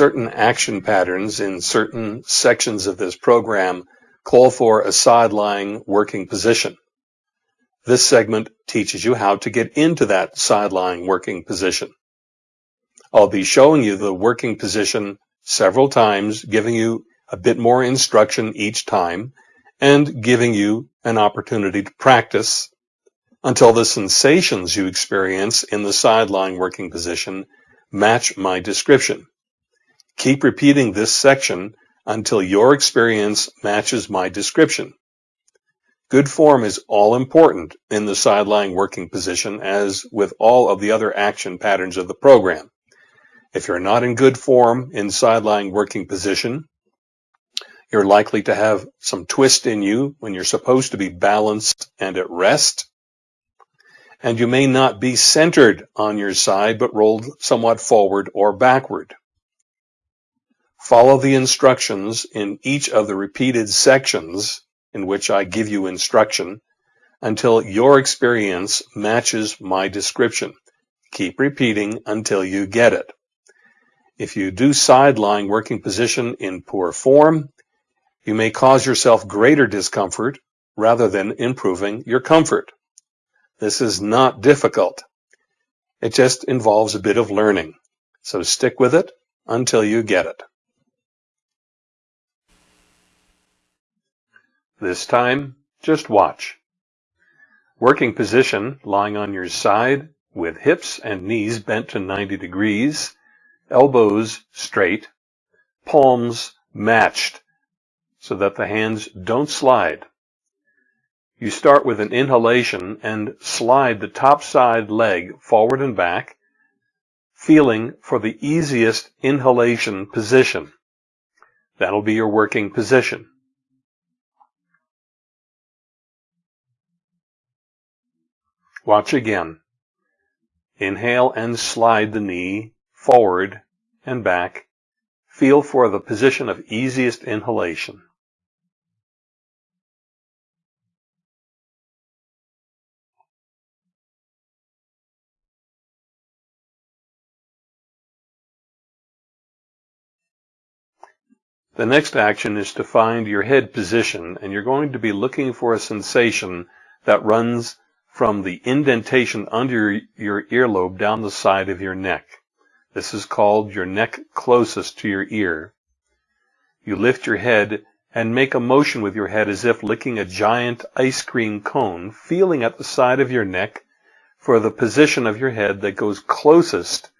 certain action patterns in certain sections of this program call for a side lying working position. This segment teaches you how to get into that side lying working position. I'll be showing you the working position several times, giving you a bit more instruction each time, and giving you an opportunity to practice until the sensations you experience in the side lying working position match my description. Keep repeating this section until your experience matches my description. Good form is all important in the side working position as with all of the other action patterns of the program. If you're not in good form in side working position, you're likely to have some twist in you when you're supposed to be balanced and at rest. And you may not be centered on your side, but rolled somewhat forward or backward. Follow the instructions in each of the repeated sections in which I give you instruction until your experience matches my description. Keep repeating until you get it. If you do side lying working position in poor form, you may cause yourself greater discomfort rather than improving your comfort. This is not difficult. It just involves a bit of learning. So stick with it until you get it. This time, just watch. Working position, lying on your side with hips and knees bent to 90 degrees, elbows straight, palms matched so that the hands don't slide. You start with an inhalation and slide the top side leg forward and back, feeling for the easiest inhalation position. That'll be your working position. Watch again. Inhale and slide the knee forward and back. Feel for the position of easiest inhalation. The next action is to find your head position and you're going to be looking for a sensation that runs from the indentation under your earlobe down the side of your neck. This is called your neck closest to your ear. You lift your head and make a motion with your head as if licking a giant ice cream cone, feeling at the side of your neck for the position of your head that goes closest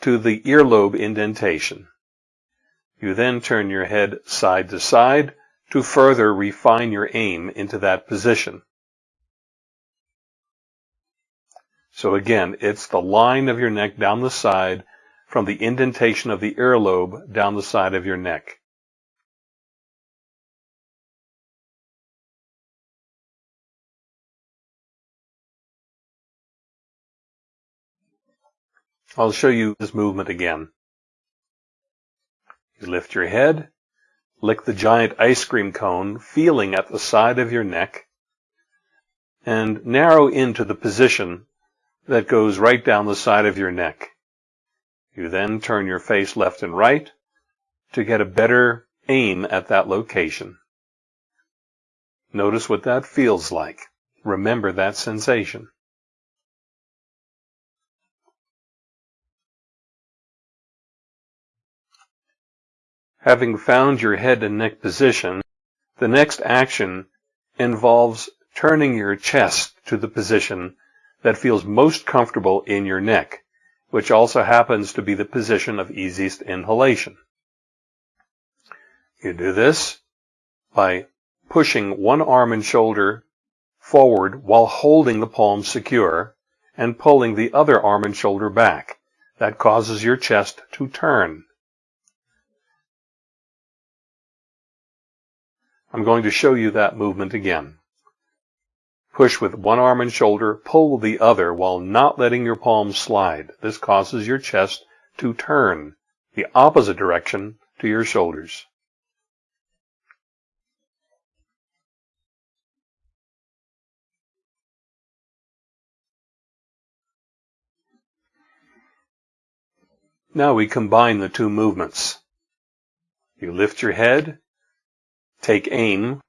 to the earlobe indentation. You then turn your head side to side to further refine your aim into that position. So again, it's the line of your neck down the side from the indentation of the earlobe down the side of your neck. I'll show you this movement again. You lift your head, lick the giant ice cream cone, feeling at the side of your neck, and narrow into the position that goes right down the side of your neck. You then turn your face left and right to get a better aim at that location. Notice what that feels like. Remember that sensation. Having found your head and neck position, the next action involves turning your chest to the position that feels most comfortable in your neck, which also happens to be the position of easiest inhalation. You do this by pushing one arm and shoulder forward while holding the palm secure and pulling the other arm and shoulder back. That causes your chest to turn. I'm going to show you that movement again. Push with one arm and shoulder, pull the other while not letting your palms slide. This causes your chest to turn the opposite direction to your shoulders. Now we combine the two movements. You lift your head, take aim,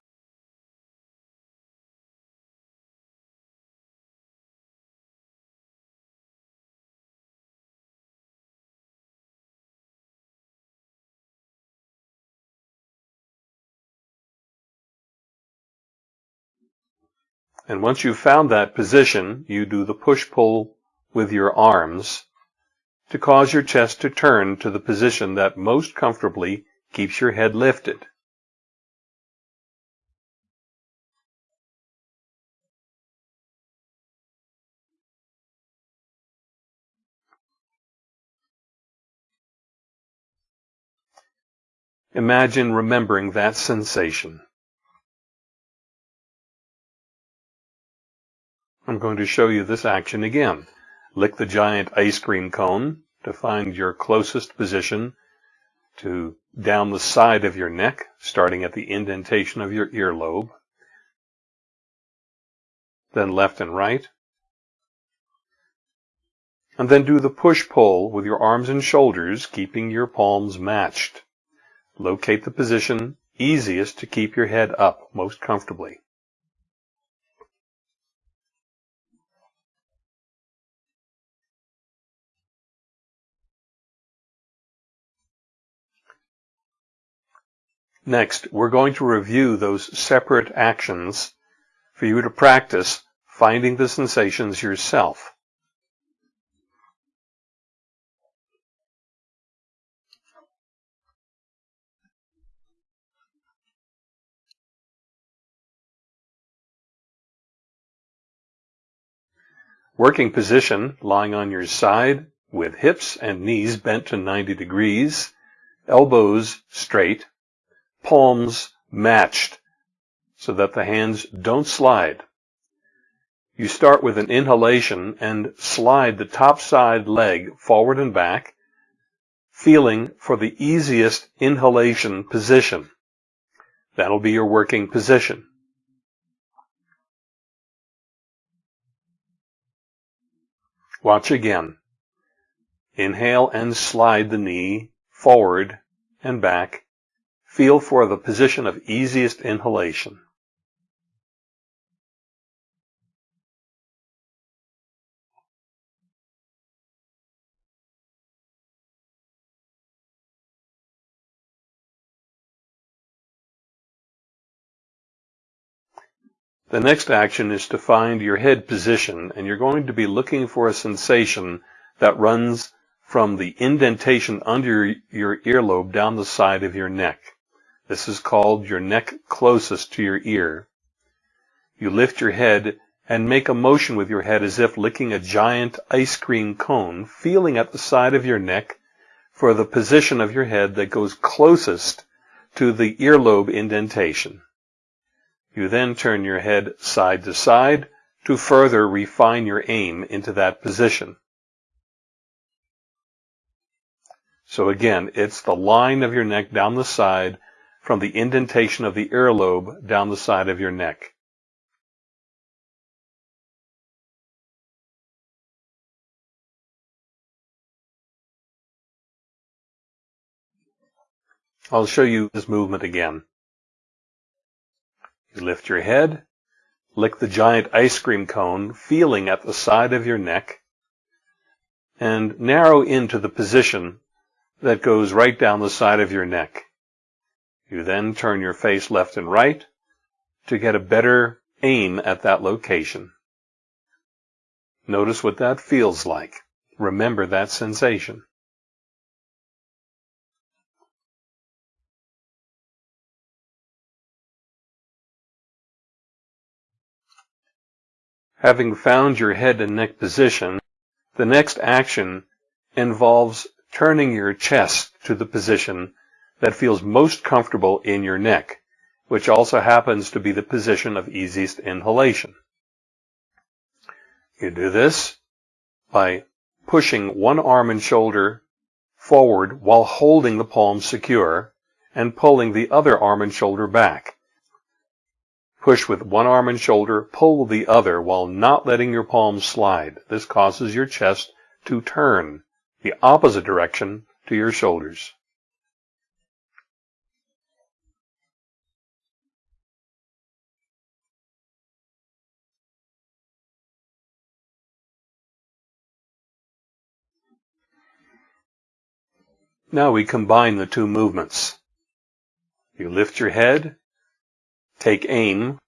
And once you've found that position, you do the push-pull with your arms to cause your chest to turn to the position that most comfortably keeps your head lifted. Imagine remembering that sensation. I'm going to show you this action again. Lick the giant ice cream cone to find your closest position to down the side of your neck, starting at the indentation of your earlobe. Then left and right. And then do the push-pull with your arms and shoulders, keeping your palms matched. Locate the position easiest to keep your head up most comfortably. Next, we're going to review those separate actions for you to practice finding the sensations yourself. Working position, lying on your side with hips and knees bent to 90 degrees, elbows straight, palms matched so that the hands don't slide. You start with an inhalation and slide the top side leg forward and back, feeling for the easiest inhalation position. That'll be your working position. Watch again. Inhale and slide the knee forward and back Feel for the position of easiest inhalation. The next action is to find your head position, and you're going to be looking for a sensation that runs from the indentation under your earlobe down the side of your neck. This is called your neck closest to your ear. You lift your head and make a motion with your head as if licking a giant ice cream cone, feeling at the side of your neck for the position of your head that goes closest to the earlobe indentation. You then turn your head side to side to further refine your aim into that position. So again, it's the line of your neck down the side from the indentation of the earlobe down the side of your neck. I'll show you this movement again. You lift your head, lick the giant ice cream cone, feeling at the side of your neck, and narrow into the position that goes right down the side of your neck. You then turn your face left and right to get a better aim at that location. Notice what that feels like. Remember that sensation. Having found your head and neck position, the next action involves turning your chest to the position that feels most comfortable in your neck, which also happens to be the position of easiest inhalation. You do this by pushing one arm and shoulder forward while holding the palms secure and pulling the other arm and shoulder back. Push with one arm and shoulder, pull the other while not letting your palms slide. This causes your chest to turn the opposite direction to your shoulders. Now we combine the two movements. You lift your head, take aim,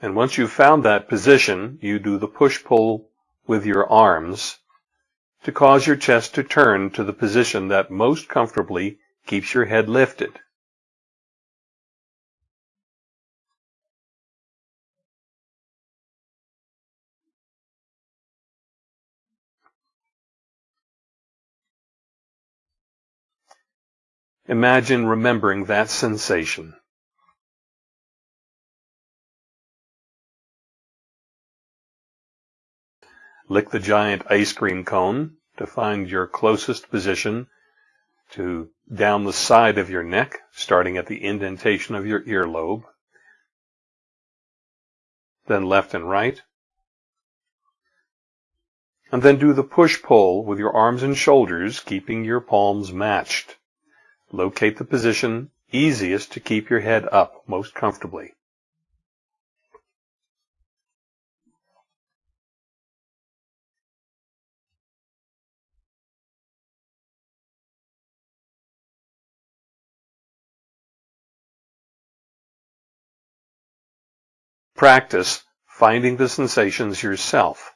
And once you've found that position, you do the push-pull with your arms to cause your chest to turn to the position that most comfortably keeps your head lifted. Imagine remembering that sensation. Lick the giant ice cream cone to find your closest position to down the side of your neck, starting at the indentation of your earlobe. Then left and right. And then do the push-pull with your arms and shoulders, keeping your palms matched. Locate the position easiest to keep your head up most comfortably. Practice finding the sensations yourself.